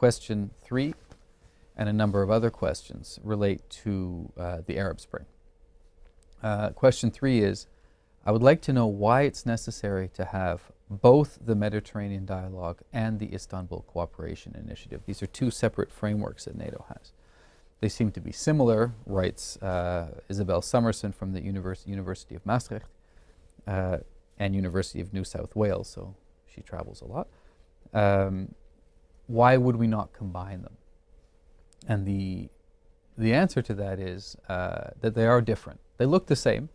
question three and a number of other questions relate to uh, the Arab Spring. Uh, question three is, I would like to know why it's necessary to have both the Mediterranean Dialogue and the Istanbul Cooperation Initiative. These are two separate frameworks that NATO has. They seem to be similar, writes uh, Isabel Summerson from the Univers University of Maastricht uh, and University of New South Wales, so she travels a lot. Um, why would we not combine them? And the, the answer to that is uh, that they are different. They look the same.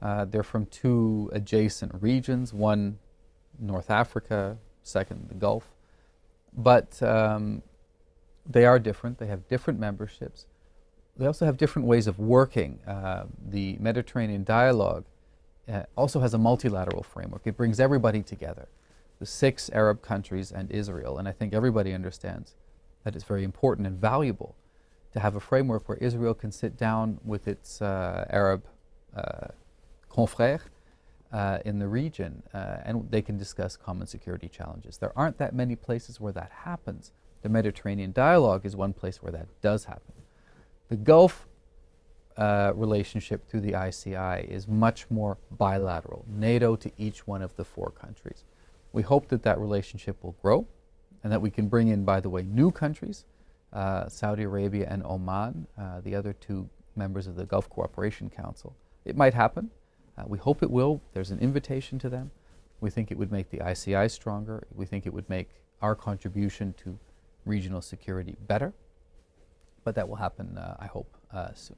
Uh, they're from two adjacent regions, one North Africa, second the Gulf. But um, they are different. They have different memberships. They also have different ways of working. Uh, the Mediterranean Dialogue uh, also has a multilateral framework. It brings everybody together, the six Arab countries and Israel. And I think everybody understands that it's very important and valuable to have a framework where Israel can sit down with its uh, Arab uh, confrères uh, in the region uh, and they can discuss common security challenges. There aren't that many places where that happens. The Mediterranean dialogue is one place where that does happen. The Gulf uh, relationship through the ICI is much more bilateral, NATO to each one of the four countries. We hope that that relationship will grow and that we can bring in, by the way, new countries, uh, Saudi Arabia and Oman, uh, the other two members of the Gulf Cooperation Council. It might happen. Uh, we hope it will. There's an invitation to them. We think it would make the ICI stronger. We think it would make our contribution to regional security better. But that will happen, uh, I hope, uh, soon.